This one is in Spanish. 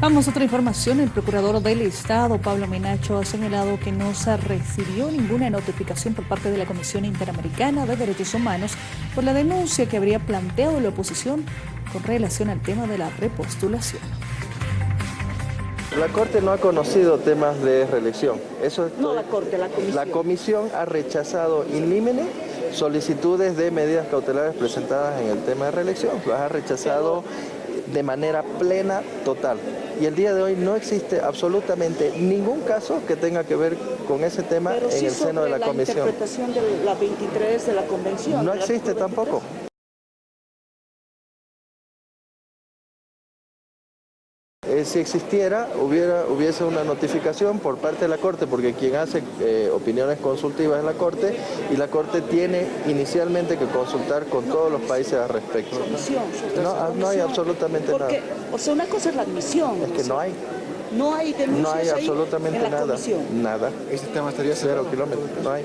Vamos a otra información. El procurador del Estado, Pablo Menacho, ha señalado que no se recibió ninguna notificación por parte de la Comisión Interamericana de Derechos Humanos por la denuncia que habría planteado la oposición con relación al tema de la repostulación. La Corte no ha conocido temas de reelección. Eso no la Corte, la Comisión. La Comisión ha rechazado in limine solicitudes de medidas cautelares presentadas en el tema de reelección. Las ha rechazado de manera plena, total. Y el día de hoy no existe absolutamente ningún caso que tenga que ver con ese tema en el seno de la, Comisión. interpretación de la 23 de la Convención. No existe tampoco. Eh, si existiera, hubiera, hubiese una notificación por parte de la Corte, porque quien hace eh, opiniones consultivas es la Corte, y la Corte tiene inicialmente que consultar con todos los países al respecto. No, no hay absolutamente nada. O sea, una cosa es la admisión. Es que no hay. No hay denuncias No hay absolutamente nada. Comisión. Nada. Este tema estaría cero kilómetros. No hay.